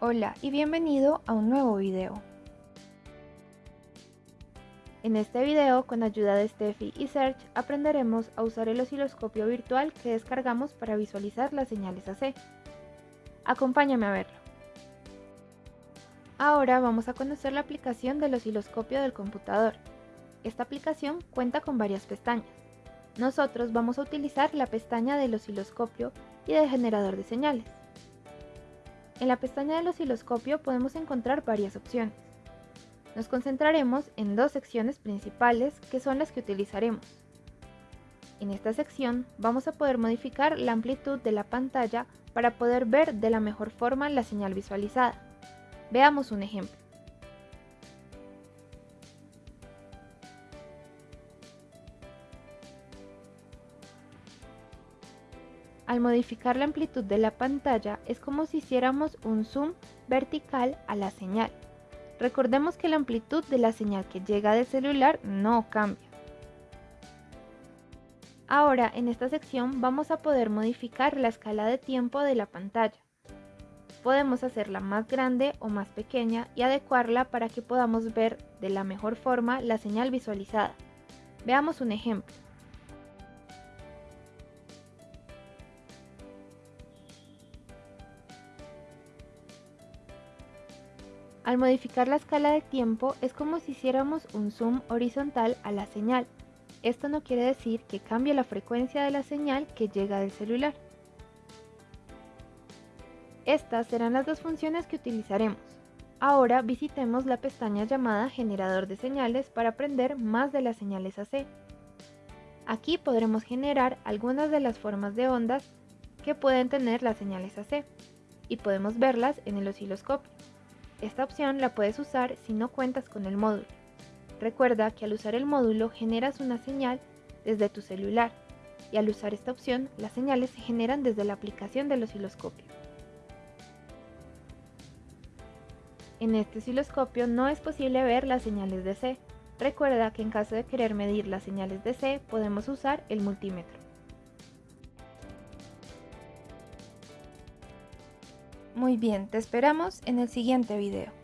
Hola y bienvenido a un nuevo video. En este video, con ayuda de Steffi y Serge, aprenderemos a usar el osciloscopio virtual que descargamos para visualizar las señales AC. Acompáñame a verlo. Ahora vamos a conocer la aplicación del osciloscopio del computador. Esta aplicación cuenta con varias pestañas. Nosotros vamos a utilizar la pestaña del osciloscopio y del generador de señales. En la pestaña del osciloscopio podemos encontrar varias opciones. Nos concentraremos en dos secciones principales que son las que utilizaremos. En esta sección vamos a poder modificar la amplitud de la pantalla para poder ver de la mejor forma la señal visualizada. Veamos un ejemplo. Al modificar la amplitud de la pantalla es como si hiciéramos un zoom vertical a la señal. Recordemos que la amplitud de la señal que llega del celular no cambia. Ahora en esta sección vamos a poder modificar la escala de tiempo de la pantalla. Podemos hacerla más grande o más pequeña y adecuarla para que podamos ver de la mejor forma la señal visualizada. Veamos un ejemplo. Al modificar la escala de tiempo es como si hiciéramos un zoom horizontal a la señal. Esto no quiere decir que cambie la frecuencia de la señal que llega del celular. Estas serán las dos funciones que utilizaremos. Ahora visitemos la pestaña llamada Generador de señales para aprender más de las señales AC. Aquí podremos generar algunas de las formas de ondas que pueden tener las señales AC y podemos verlas en el osciloscopio. Esta opción la puedes usar si no cuentas con el módulo. Recuerda que al usar el módulo generas una señal desde tu celular y al usar esta opción las señales se generan desde la aplicación del osciloscopio. En este osciloscopio no es posible ver las señales de C. Recuerda que en caso de querer medir las señales de C podemos usar el multímetro. Muy bien, te esperamos en el siguiente video.